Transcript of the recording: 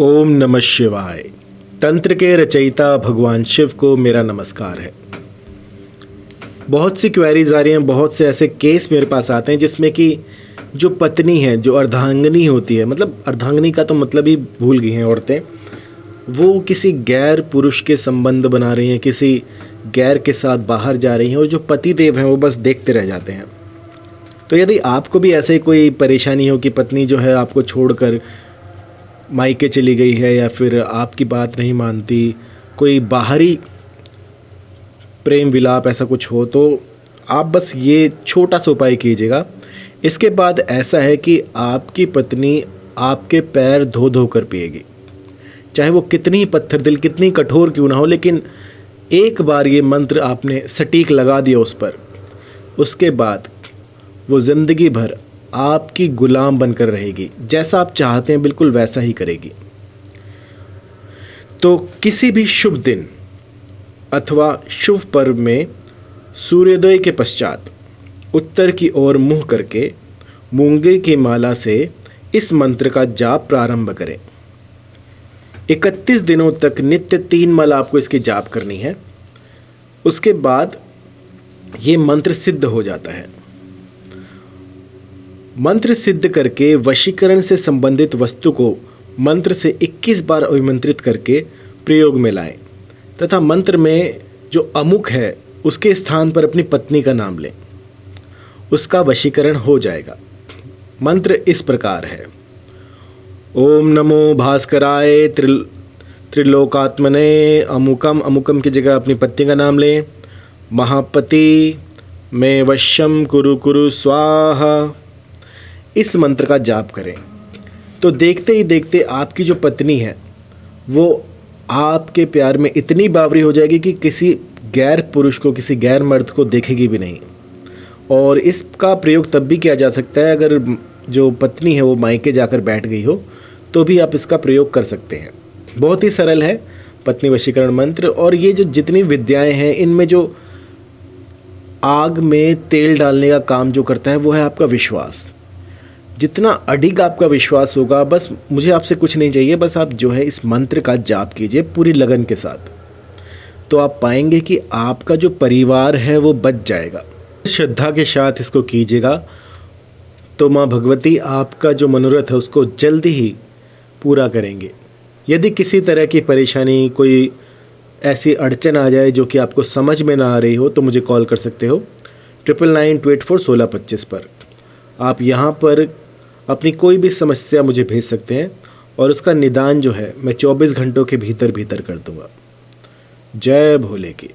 ओम नमः शिवाय। तंत्र के रचयिता भगवान शिव को मेरा नमस्कार है। बहुत सी क्वेरीज आ रही हैं, बहुत से ऐसे केस मेरे पास आते हैं जिसमें कि जो पत्नी है, जो अर्धांगनी होती है मतलब अर्धांगनी का तो मतलब ही भूल गई हैं औरतें, वो किसी गैर पुरुष के संबंध बना रही हैं, किसी गैर के साथ बाहर जा रही हैं और जो पति देव हैं वो बस देखते रह जाते हैं। तो यदि आपको भी ऐसे कोई परेशानी हो कि पत्नी जो है आपको छोड़कर मायके चली गई है या फिर आपकी बात नहीं मानती, कोई बाहरी प्रेम विलाप ऐसा कुछ हो तो आप बस ये छोटा सा उपाय कीजिएगा। इसके बाद ऐसा है कि आपकी पत्नी आपके पैर धो धो कर पिएगी। चाहे वो कितनी पत्थर दिल, कितनी कठोर क्यों ना हो, लेकिन एक बार ये मंत्र आपने सटीक लगा दिया उस पर। उसके बाद वो ज़िंदगी भर आपकी गुलाम बनकर रहेगी। जैसा आप चाहते हैं, बिल्कुल वैसा ही करेगी। तो किसी भी शुभ दिन अथवा शुभ पर्व में सूर्योदय के पश्चात उत्तर की ओर मुँह करके मूँगे की माला से इस मंत्र का जाप प्रारंभ करें। 31 दिनों तक नित्य तीन माला आपको इसकी जाप करनी है। उसके बाद ये मंत्र सिद्ध हो जाता है। मंत्र सिद्ध करके वशीकरण से संबंधित वस्तु को मंत्र से 21 बार अभिमंत्रित करके प्रयोग में लाएँ, तथा मंत्र में जो अमुक है, उसके स्थान पर अपनी पत्नी का नाम लें। उसका वशीकरण हो जाएगा। मंत्र इस प्रकार है। ओम नमो भास्कराय त्रिल, त्रिलोकात्मने अमुकम अमुकम की जगह अपनी पत्नी का नाम लें। महापति, मैं वश्यम कुरु कुरु स्वाहा। इस मंत्र का जाप करें। तो देखते ही देखते आपकी जो पत्नी है, वो आपके प्यार में इतनी बावरी हो जाएगी कि किसी गैर पुरुष को, किसी गैर मर्द को देखेगी भी नहीं। और इसका प्रयोग तब भी किया जा सकता है अगर जो पत्नी है वो मायके जाकर बैठ गई हो तो भी आप इसका प्रयोग कर सकते हैं। बहुत ही सरल है पत्नी वशीकरण मंत्र। और ये जो जितनी विद्याएँ हैं, इनमें जो आग में तेल डालने का काम जो करता है, वो है आपका विश्वास। जितना अडिग आपका विश्वास होगा, बस मुझे आपसे कुछ नहीं चाहिए, बस आप जो है इस मंत्र का जाप कीजिए पूरी लगन के साथ। तो आप पाएँगे कि आपका जो परिवार है वो बच जाएगा। श्रद्धा के साथ इसको कीजिएगा। तो माँ भगवती, आपका जो मनोरथ है उसको जल्दी ही पूरा करेंगे। यदि किसी तरह की परेशानी, कोई ऐसी अड़चन आ जाए जो कि आपको समझ में ना आ रही हो तो मुझे कॉल कर सकते हो। Triple nine two eight four सोलह पच्चीस पर। आप यहाँ पर अपनी कोई भी समस्या मुझे भेज सकते हैं और उसका निदान जो है, मैं 24 घंटों के भीतर भीतर कर दूँगा। जय भोले की